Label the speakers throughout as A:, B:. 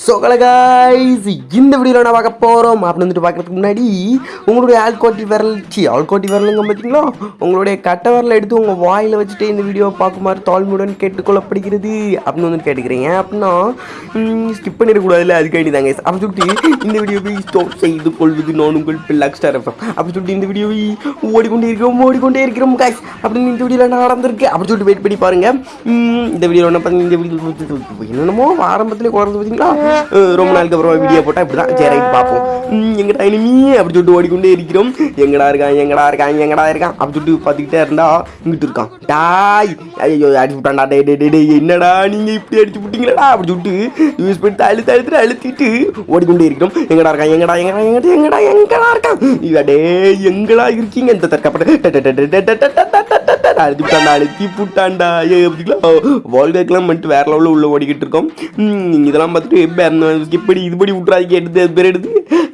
A: சொகலகாய்ஸ் இந்த வீடியோவில் நான் பார்க்க போகிறோம் அப்படின்னு வந்துட்டு பார்க்கறதுக்கு முன்னாடி உங்களுடைய ஆள்கோட்டி விரல் சி ஆள்கோட்டி விரலுங்க பார்த்தீங்களா உங்களுடைய கட்ட விரலை எடுத்து உங்கள் வாயில் வச்சுட்டு இந்த வீடியோவை பார்க்குமாறு தாழ்மையுடன் கேட்டுக்கொள்ளப்படுகிறது அப்படின்னு வந்து கேட்டுக்கிறீங்க. அப்படின்னா ஸ்கிப் பண்ணிடக்கூடாதுல்ல. அதுக்காண்டி தாங்க அப்படி சொல்லிட்டு இந்த வீடியோவை ஸ்டாப் செய்து கொள்வது நான் உங்கள் பிள்ளாக் ஸ்டார் எஃப்எம் அப்படி சொல்லிட்டு இந்த வீடியோவை ஓடிக்கொண்டே இருக்கிறோம் ஓடிக்கொண்டே இருக்கிறோம் காய்ஸ் அப்படின்னு இந்த வீடியோவில் நான் நடந்திருக்கு? அப்படி சொல்லிட்டு வெயிட் பண்ணி பாருங்கள் இந்த வீடியோ என்ன பார்த்தீங்கன்னா இந்த வீடியோ என்னென்னமோ ஆரம்பத்தில் குறைஞ்சு பார்த்தீங்களா ரொம்ப நாளுக்கு அப்புறம் வீடியோ போட்டால் இப்படி தான் சரி பார்ப்போம் உம், எங்கடா இனிமே அப்படி சொல்லிட்டு ஓடிக்கொண்டே இருக்கிறோம் எங்கடா இருக்கான் எங்கடா இருக்கான் எங்கடா இருக்கான் அப்படி சொல்லிட்டு பார்த்துக்கிட்டே இருந்தா இங்கிட்டு இருக்கான் டாய் ஐயோ அடிச்சு விட்டான்டா டே டே டே என்னடா நீங்கள் இப்படி அடிச்சு விட்டீங்களா அப்படி சொல்லிட்டு யூஸ் பண்ணி அழுத்து அழுத்து அழுத்திட்டு ஓடிக்கொண்டே இருக்கிறோம் எங்கடா இருக்கான் எங்கடா எங்கடா எங்கடா எங்கடா எங்கடா இருக்கான் இவடே எங்கடா இருக்கீங்க இந்த தற்காப்பட்ட அழுத்தி விட்டாண்டா அழுத்தி புட்டாண்டா ஏ பார்த்தீங்களா வால்கேக்கெல்லாம் மட்டும் வேற லெவலில் உள்ள ஓடிக்கிட்டு இருக்கோம் இதெல்லாம் பார்த்துட்டு இப்படி பண்ணி இது பண்ணி விட்றாதீங்க எடுத்து அது பேர் எடுத்து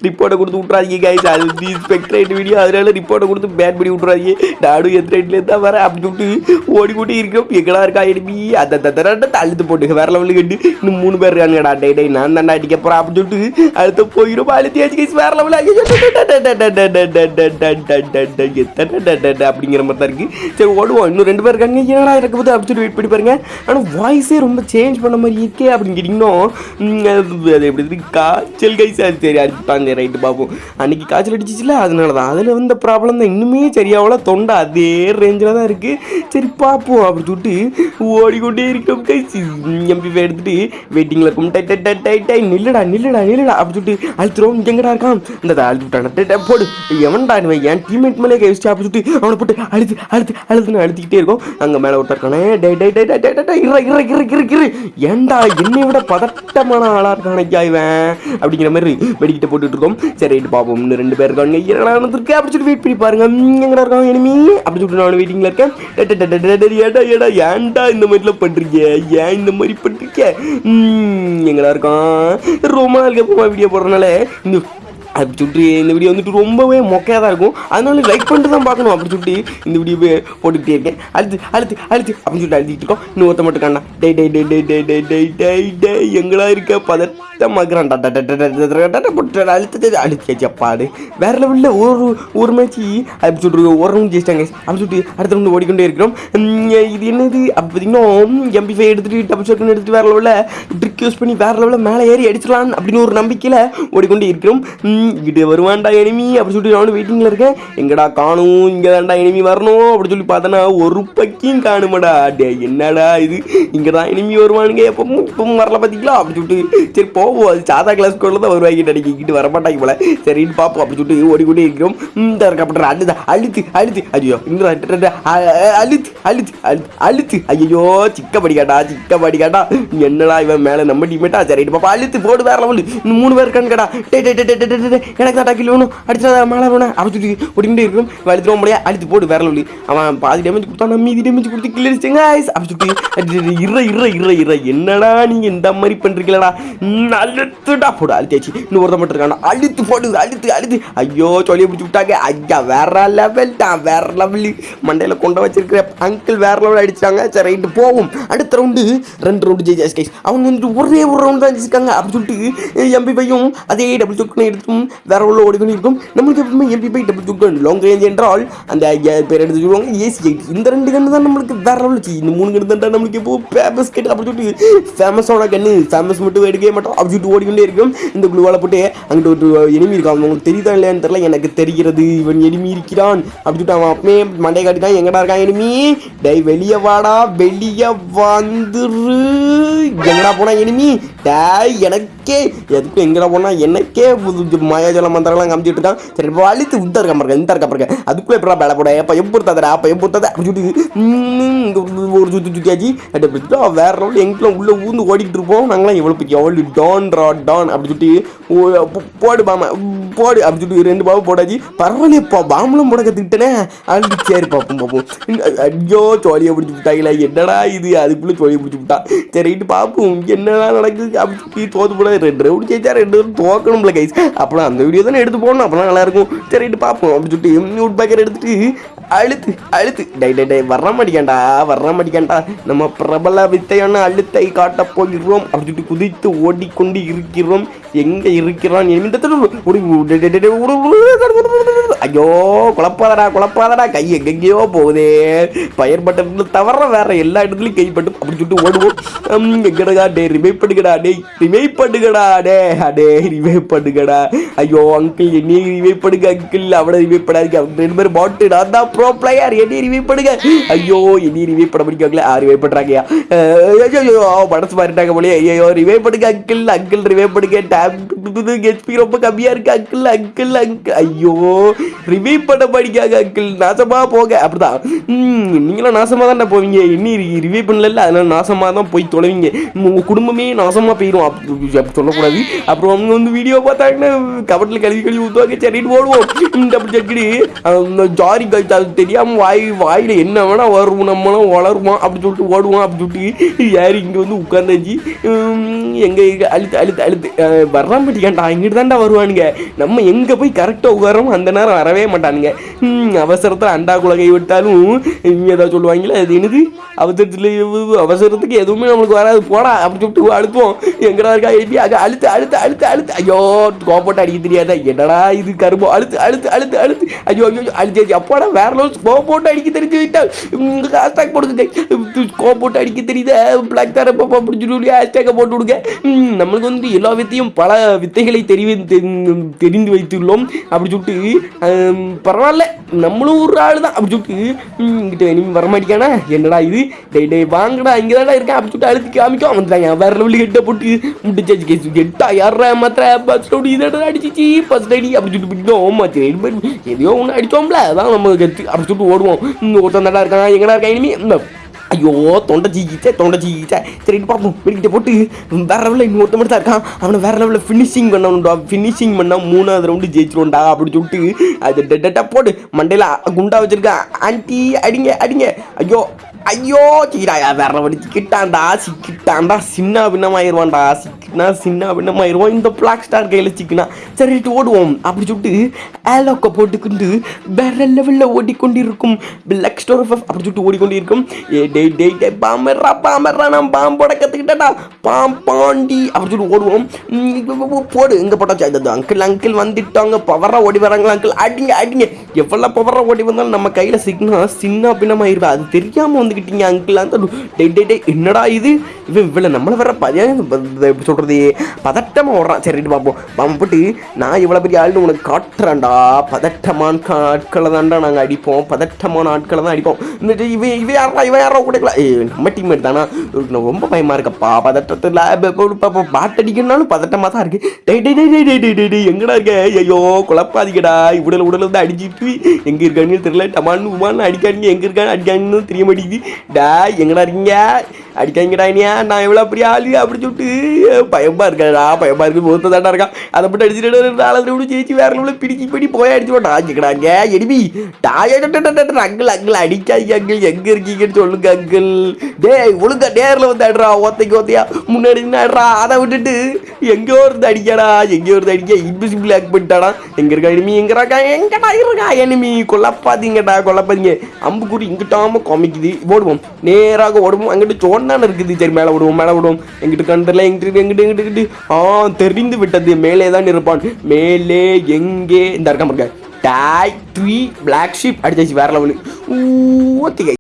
A: ரிப்போர்ட்டை கொடுத்து விட்றாதீங்க கைஸ் அது ஸ்பெக்ட்ரேட் வீடியோ அதனால ரிப்போர்ட்டை கொடுத்து பேட் பண்ணி விட்றாதீங்க நானும் எந்த ரேட்லேருந்து தான் வரேன் அப்படி சொல்லிட்டு ஓடி கூட்டி இருக்கோம் எங்கடா இருக்கா எடுப்பி அந்த தர அழுத்து போட்டு வேற லெவலுக்கு கண்டு இன்னும் மூணு பேர் இருக்காங்கடா டே டே நான் தாண்டா அடிக்க போகிறேன் அப்படின்னு சொல்லிட்டு அடுத்த போயிடும் அழுத்தி ஆச்சு கைஸ் வேற லெவலில் அப்படிங்கிற மாதிரி தான் இருக்கு சரி ஓடுவோம் இன்னும் ரெண்டு பேர் இருக்காங்க என்னடா இருக்க போது அப்படி சொல்லி வெயிட் பண்ணி பாருங்க ஆனால் வாய்ஸே ரொம்ப சேஞ்ச் பண்ண மாதிரி இருக்கே அப்படின்னு கேட்டிங்கன்னா அது அது எப்படி இருக்கு? காய்ச்சல் கைஸ் சரி அடிப்பாங்க ரைட்டு பார்ப்போம் அன்னைக்கு காய்ச்சல் அடிச்சிச்சுல அதனால தான் அதில் வந்த ப்ராப்ளம் தான் இன்னுமே சரியாவில் தொண்டை அதே ரேஞ்சில் தான் இருக்குது சரி பார்ப்போம் அப்படி சொல்லிட்டு ஓடிக்கொண்டே இருக்கோம் கைஸ் எம்பி எடுத்துட்டு வெயிட்டிங்கில் இருக்கும். Die die die die die. நில்லடா நில்லடா அப்படி சொல்லிட்டு அழுத்துறோம். எங்கடா இருக்கான்? இந்த அழுத்து விட்டான. டை, டை, போடு. எவன்டா இவன்? என் டீம்மேட் மேலே கை வச்சு அப்படி சொல்லிட்டு அவனை போட்டு அழுத்து அழுத்து அழுத்துன்னு அழுத்திக்கிட்டே இருக்கும். அங்கே மேலே ஒருத்தர் இருக்கானே. Die die die die die die, die. இற இற இற இற இற ஏன்டா என்னை விட பதட்டமான ஆளாக இருக்கான் ஐயா இவன்? அப்படிங்கிற மாதிரி வெடிக்கிட்ட போட்டுட்டு இருக்கோம் சரி ரைட்டு பார்ப்போம் இன்னும் ரெண்டு பேர் இருக்காங்க. என்னடா நடந்திருக்கு? அப்படி சொல்லிட்டு வெயிட் பண்ணி பாருங்க. எங்கடா இருக்காங்க எனிமி அப்படி சொல்லிட்டு நான் வெயிட்டிங்கில் இருக்கேன். டை, டை, ஏடா ஏடா ஏன்டா இந்த மாதிரிலாம் பண்ணுறீங்க ஏன் இந்த மாதிரி பண்ணுறீங்க எங்கடா இருக்கான்? ரொம்ப நாளுக்கு அப்புறமா வீடியோ போடுறதுனால இந்த அப்படி சொல்லிட்டு இந்த வீடியோ வந்துட்டு ரொம்பவே மொக்கையாக தான் இருக்கும். அதனால லைக் பண்ணிட்டு தான் பார்க்கணும் அப்படி சொல்லிட்டு இந்த வீடியோ போட்டுக்கிட்டே இருக்கேன். அழுத்து அழுத்து அழுத்து அப்படின்னு சொல்லிட்டு அழுத்திட்டு இருக்கோம். இன்னும் ஒருத்த மட்டும் கண்ணா டே டே டே டே டே டே டே டே டே எங்களா இருக்க? பதட்டமாக்குறான் டா டா டா டா டா போட்டு அழுத்து அழுத்தியாச்சு அப்பாடு வேற லெவலில் ஒரு ஒரு மேட்ச் அப்படி சொல்லிட்டு ஒரு ரவுண்ட் ஜெயிச்சிட்டாங்க அப்படி சொல்லிட்டு அடுத்த ரவுண்டு ஓடிக்கொண்டே இருக்கிறோம். இது என்னது? அப்போ பார்த்தீங்கன்னா எம்பி ஃபைவ் எடுத்துட்டு டபுள் ஷர்ட்னு எடுத்துட்டு வேற லெவலில் ட்ரிக் யூஸ் பண்ணி வேற லெவலில் மேலே ஏறி அடிச்சிடலாம் அப்படின்னு ஒரு நம்பிக்கையில் ஓடிக்கொண்டே இருக்கிறோம். இங்கிட்டு வருவான்டா எனிமி அப்படி சொல்லிட்டு நானும் வெயிட்டிங்கில் இருக்கேன். எங்கடா காணும்? இங்கே தான்டா எனிமி வரணும் அப்படி சொல்லி பார்த்தனா ஒரு பக்கியும் காணுமாடா. டே என்னடா இது? இங்கே தான் எனிமி வருவானுங்க. எப்பவும் இப்பவும் வரல பார்த்தீங்களா அப்படி சொல்லிட்டு சரி போவோம். அது சாதா கிளாஸ் கூட தான் வருவாங்க. அடிக்கிட்டு வர மாட்டாங்க போல. சரின்னு பார்ப்போம் அப்படி சொல்லிட்டு ஓடிக்கொண்டே இருக்கிறோம். இந்த இருக்கப்பட்ட அழுதா அழுத்து அழுத்து. ஐயோ இந்த அழுத்து அழுத்து அழுத்து அழுத்து ஐயோ சிக்க படிக்காட்டா சிக்க படிக்காட்டா என்னடா இவன் மேலே நம்ம டீமேட்டா சரி பாப்பா அழுத்து போடு வேற லெவல் இன்னும் மூணு பேர் இருக்கான்னு கேட்டா டே டே டே டே, டே, எனக்கு தான் டாக்கில் வேணும். அடிச்சா மேலே வேணும். அப்படி சொல்லி ஓடிக்கிட்டே இருக்கும். அழுத்துறோம் முடியாது. அடித்து போட்டு வேற லெவலு அவன் பாதி டேமேஜ் கொடுத்தா மீதி டேமேஜ் கொடுத்து கிளியரிச்சுங்க அப்படி சொல்லிட்டு இற இற இற இற. என்னடா நீ இந்த மாதிரி பண்றீங்களடா? அழுத்துடா. போடு அழுத்தியாச்சு. இன்னும் ஒருத்த மட்டும் இருக்கானா. அழுத்து போடு அழுத்து அழுத்து. ஐயோ சொல்லி பிடிச்சி விட்டாங்க. ஐயா வேற லெவல் தான் வேற லெவல் மண்டையில கொண்டு வச்சிருக்கிற அங்கிள் வேற லெவல் அடிச்சாங்க சரி ரைட்டு போவோம். அடுத்த ரவுண்டு ரெண்டு ரவுண்டு ஜெயிச்சாஸ் கைஸ் அவங்க வந்துட்டு ஒரே ஒரு ரவுண்ட் தான் ஜெயிச்சிருக்காங்க. அப்படி சொல்லிட்டு எம்பி பையும் அதே டபுள் சுக்கனை இருக்கும் வேற உள்ள ஓடிக்கொண்டு இருக்கும் நம்மளுக்கு எப்பவுமே எம்பி பை டபுள் சுக்கன் லாங் ரேஞ்ச் என்றால் அந்த பேர் எடுத்து சொல்லுவாங்க ஏசி எயிட் இந்த ரெண்டு கன்று தான் நம்மளுக்கு வேற லெவல் இந்த மூணு கன்று தான் நம்மளுக்கு இப்போ ஃபேமஸ் கேட்டு அப்படி சொல்லிட்டு ஃபேமஸோட கன்று ஃபேமஸ் மட்டும் எடுக்கவே மாட்டோம். அப்படி சொல்லிட்டு ஓடிக்கொண்டே இருக்கும். இந்த குழுவால போட்டு அங்கிட்டு ஒரு எனிமி இருக்கான். உங்களுக்கு தெரியுதா இல்லையான்னு தெரியல. எனக்கு தெரிகிறது இவன் எனிமி இருக்கிறான். அப்படி சொல்லிட்டு அவன் அப்பவே மண்டை காட்டிட்டான். எங்கடா இருக்கான் எனிமி டேய் வெளியே வாடா. வெளியே வந்துரு. எங்கடா போனா எனிமி டேய் எனக்கே. எதுக்கும் எங்கடா போனா? எனக்கே புது மந்திரம்லாம் காமிச்சிட்டு இருக்கான் சரி இப்போ அழுத்து இந்த இருக்க பாருங்க இந்த இருக்க பாருங்க அதுக்குள்ளே எப்படா பேல போட? எப்போ எப்பொருத்தாதடா அப்போ எப்பொருத்தாத அப்படி ம், ஒரு சுற்றி சுற்றியாச்சு அப்படி வேற ரவுண்ட் எங்களும் உள்ள ஊந்து ஓடிக்கிட்டு இருப்போம்? நாங்களாம் எவ்வளோ பிடிக்கும் எவ்வளோ டான் ரா டான் அப்படி சொல்லிட்டு ஓ, போடு போடு அப்படின்னு சொல்லிட்டு ரெண்டு பாம்பு போடாச்சு பரவாயில்லையப்பா பாம்புலாம் போட கற்றுக்கிட்டேனே அப்படின்னு சரி பார்ப்போம் பார்ப்போம் ஐயோ சோழியை பிடிச்சி விட்டாங்களா என்னடா இது? அதுக்குள்ளே சோழியை பிடிச்சி விட்டா. சரி பார்ப்போம் என்னடா நடக்குது? அப்படின்னு சொல்லி தோத்து போட ரெண்டு ரவுண்டு ஜெயிச்சா ரெண்டு ரவுண்டு தோக்கணும்ல கைஸ் அப்புறம் அந்த வீடியோ தானே எடுத்து போடணும் அப்போ நல்லா இருக்கும் பார்ப்போம் அப்படின்னு சொல்லிட்டு நியூட் பேக்கர் எடுத்துட்டு அழுத்து அழுத்து. டை டை டை வர மாட்டேங்கண்டா வர மாட்டேங்கண்டா நம்ம பிரபல வித்தையான அழுத்தை காட்டப் போகிறோம் அப்படின்னு சொல்லிட்டு குதித்து ஓடிக்கொண்டு இருக்கிறோம். எங்க இருக்கிறான் இந்த ஐயோ குழப்பாதடா குழப்பாதடா கை எங்கெங்கேயோ போகுதே பயர் பட்டன் தவிர வேற எல்லா இடத்துலையும் கைப்பட்டு அப்படின்னு சொல்லிட்டு ஓடுவோம் எங்கடா டே ரிவைவ் பண்ணுகடா டே ரிவைவ் பண்ணுகடா டே அடே ரிவைவ் பண்ணுகடா ஐயோ அங்கிள் என்னையே ரிவைவ் பண்ணுங்க அங்கிள் அவனை ரிவைவ் பண்ணாதீங்க அவங்க ரெண்டு பேரும் பாட்டு நான் தான் ப்ரோ பிளேயர் என்னையே ரிவைவ் பண்ணுங்க ஐயோ என்னையே ரிவைவ் பண்ண முடியாங்களே ஆ ரிவைவ் பண்ணுறாங்கயா ஐயோ மனசு மாறிட்டாங்க போலியே ஐயோ ரிவைவ் பண்ணுங்க அங்கிள் அங்கிள் ரிவைவ் பண்ணுங்க ஹெச்பி ரொம்ப கம்மியா இருக்கு அங்கிள் அங்கிள் அங்கிள் ஐயோ ரிவைவ் பண்ண படிக்காங்க அங்கிள் நாசமா போக அப்படிதான். நீங்களும் நாசமா தானே போவீங்க. இன்னி ரிவைவ் பண்ணல அதனால நாசமா தான் போய் தொலைவீங்க. உங்க குடும்பமே நாசமா போயிடும் அப்படி அப்படி சொல்லக்கூடாது. அப்புறம் அவங்க வந்து வீடியோ பார்த்தாங்கன்னா கபட்டில் கழுவி கழுவி ஊற்றுவாங்க சரின்னு ஓடுவோம். இந்த அப்படி சக்கடி அந்த ஜாரி கழிச்சு அது தெரியாம வாய் வாயில என்ன வேணா வரும் நம்மளும் வளருவோம். அப்படி சொல்லிட்டு ஓடுவோம். அப்படி சொல்லிட்டு யார் இங்க வந்து உட்காந்தாச்சு எங்கே இங்க அழுத்து அழுத்து அழுத்து. வர்றான் வர இங்கிட்டு தாண்டா வருவானுங்க. நம்ம எங்கே போய் கரெக்டாக உட்காரோம் அந்த நேரம் வரவே மாட்டானுங்க. ம், அண்டா குலகை விட்டாலும் இவங்க ஏதாவது சொல்லுவாங்களே அது என்னது? அவசரத்தில் அவசரத்துக்கு எதுவுமே நம்மளுக்கு வராது. போடா அப்படி சொல்லிட்டு அழுத்துவோம். எங்கடா இருக்கா எப்படி அங்க அழுத்து அழுத்து அழுத்து அழுத்து. ஐயோ கோப்போட்டு அடிக்க தெரியாதா? என்னடா இது கரும்போ? அழுத்து அழுத்து அழுத்து அழுத்து. ஐயோ ஐயோ அழுத்து அப்பாடா வேற லோஸ் கோப்போட்டு அடிக்க தெரிஞ்சு விட்டா. உங்களுக்கு ஹேஷ்டாக் போடுங்க. கோப்போட்டு அடிக்க தெரியுதா? பிளாக் தார பாப்பா அப்படி சொல்லி ஹேஷ்டாக போட்டு விடுங்க. நம்மளுக்கு வந்து எல்லா வித்தையும் பல வித்தைகளை தெரிவி தெரி- தெரிந்து வைத்துள்ளோம். அப்படி சொல்லிட்டு பரவாயில்ல நம்மளும் ஒரு ஆள் தான். அப்படி சொல்லிட்டு ம், இங்கிட்ட நீ வரமாட்டிக்கானா என்னடா இது? டே டே வாங்கடா இங்கே தானே இருக்கேன் அப்படி சொல்லிட்டு அழுத்தி காமிக்கும். வந்துட்டாங்க வேற லெவலில் கெட்ட போட்டு முடிச்சாச்சு கேஸ் கெட்டா யாரா மாத்திர பஸ் அடி இதோட அடிச்சிச்சு ஃபர்ஸ்ட் அடி அப்படி சொல்லிட்டு பிடிக்கும் ஓமாச்சு எதையோ ஒன்று அடிச்சோம்ல அதான் நம்ம கெத்து அப்படி சொல்லிட்டு ஓடுவோம். ஒருத்தன் தாண்டா இருக்கான் எங்கடா இருக்கா இனிமே? இந்த ஐயோ தொண்டை ஜீகிச்சே தொண்டை ஜீகிச்சே. சரி பார்ப்போம் வெடிக்கிட்ட போட்டு. வேற லெவலில் இன்னொருத்த மட்டும் தான் இருக்கான். அவனை வேற லெவலில் ஃபினிஷிங் பண்ணணும்டா. ஃபினிஷிங் பண்ணால் மூணாவது ரவுண்டு ஜெயிச்சிருவோம்டா அப்படி சொல்லிட்டு. அது டெட்டா போடு. மண்டையில் குண்டா வச்சிருக்கான் ஆண்டி அடிங்க அடிங்க. ஐயோ ஐயோ சீடா வேற லெவல் சிக்கிட்டான்டா சிக்கிட்டான்டா சின்ன பின்னமாயிருவான்டா சிக்கினா சின்ன பின்னமாயிருவான் இந்த பிளாக் ஸ்டார் கையில் சிக்கினா சரிட்டு ஓடுவோம் அப்படி சொல்லிட்டு ஏலோக்க போட்டுக்கிட்டு வேற லெவலில் ஓடிக்கொண்டிருக்கும் பிளாக் ஸ்டோர் அப்படி சொல்லிட்டு ஓடிக்கொண்டிருக்கும் ஏ டேய் டே டே பாம்பர்ரா பாம்பர்ரா நான் பாம்போட கற்றுக்கிட்டேடா பாம் பாண்டி அப்படி சொல்லிட்டு ஓடுவோம் போடு இங்கே போட்டாச்சு அது அங்கிள் அங்கிள் வந்துட்டாங்க பவராக ஓடி வராங்களா அங்கிள் அடிங்க அடிங்க எவ்வளோ பவராக ஓடி வந்தாலும் நம்ம கையில் சிக்கினா சின்ன பின்னமாயிருவா அது தெரியாமல் வந்துக்கிட்டீங்க அங்கிள் அந்த டே டே டே என்னடா இது? இவன் இவ்வளோ நம்மளை வர பதியாக எப்படி சொல்கிறது பதட்டமாக ஓடுறான். சரிட்டு பார்ப்போம் அவன் நான் இவ்வளோ பெரிய ஆள்னு உனக்கு காட்டுறான்டா. பதட்டமான ஆட்களை தான்டா நாங்கள் அடிப்போம். பதட்டமான ஆட்களை தான் அடிப்போம். இந்த இவன் இவன் யாரா இவன் யாரா கூட ஏ நம்ம டீம்மேட் தானா? ரொம்ப பயமாக இருக்கப்பா. பதட்டத்தில் பாட்டு அடிக்கணும்னாலும் பதட்டமாக தான் இருக்குது டே டே டே டே டே டே டே எங்கடா இருக்க? ஐயோ குழப்பாதீங்கடா. உடல் உடல் வந்து அடிச்சிட்டு எங்கே இருக்கான்னு தெரியல. டமான்னு உமான்னு அடிக்கானுங்க எங்கே இருக்கான்னு அடிக்கான்னு தெரிய மாட்டேங்குது. ഡാ ഞങ്ങളറിഞ്ഞ அடிக்காங்கடா இனியா நான் எவ்வளோ பெரிய ஆளு அப்படி சொல்லிட்டு பயமா இருக்காடா பயமா இருக்கு முகத்த தாண்டா இருக்கான். அதை மட்டும் அடிச்சுட்டு நாலு விட ஜெயிச்சு வேற நம்மள பிடிச்சி பிடி போய் அடிச்சு போட்டா கேட்குறாங்க எடிபி டாய அங்கிள் அங்கிள் அடிக்காங்க அங்கிள். எங்க இருக்கீங்கன்னு சொல்லுங்க அங்கிள். டேய் ஒழுங்கா நேரில் வந்து ஆடுறா ஓத்தைக்கு ஓத்தையா முன்னாடி ஆடுறா அதை விட்டுட்டு எங்கேயோ இருந்து அடிக்கடா எங்கேயோ இருந்து அடிக்க இன்விசிபிள் ஆக் பண்ணிட்டாடா. எங்க இருக்கா எனிமி எங்கிறாக்கா எங்கடா இருக்கா எனிமி கொல்லப்பாதீங்கடா கொல்லப்பாதீங்க. அம்புக்குறி இங்கிட்டாம காமிக்குது. ஓடுவோம். நேராக ஓடுவோம். அங்கிட்டு என்ன இருக்குது? சரி மேலே விடுவோம் மேலே விடுவோம். எங்கிட்டு கண்டுல எங்கிட்டு எங்கிட்டு எங்கிட்டு எங்கிட்டு. ஆ தெரிந்து விட்டது. மேலே தான் இருப்பான் மேலே எங்கே? இந்த இருக்க பாருங்க. டாய் த்ரீ பிளாக் ஷிப் அடிச்சாச்சு வேற லெவலு ஓகே